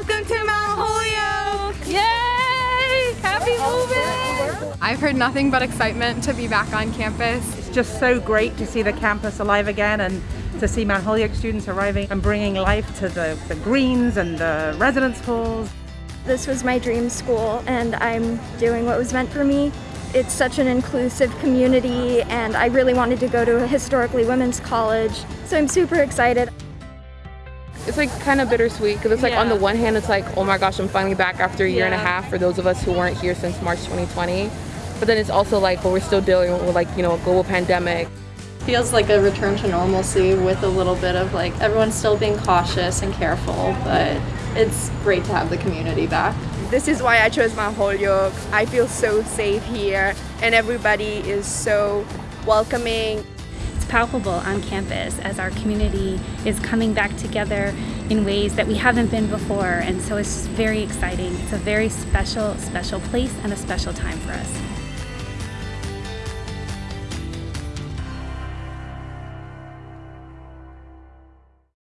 Welcome to Mount Holyoke! Yay! Happy oh, oh, moving! Oh. I've heard nothing but excitement to be back on campus. It's just so great to see the campus alive again and to see Mount Holyoke students arriving and bringing life to the, the greens and the residence halls. This was my dream school and I'm doing what was meant for me it's such an inclusive community and I really wanted to go to a historically women's college, so I'm super excited. It's like kind of bittersweet because it's like Yeah. on the one hand it's like oh my gosh I'm finally back after a year and a half for those of us who weren't here since March 2020 but then it's also like well we're still dealing with like you know a global pandemic feels like a return to normalcy with a little bit of like everyone's still being cautious and careful, but it's great to have the community back. This is why I chose Mount Holyoke. I feel so safe here and everybody is so welcoming. Palpable on campus as our community is coming back together in ways that we haven't been before and so it's very exciting. It's a very special, special place and a special time for us.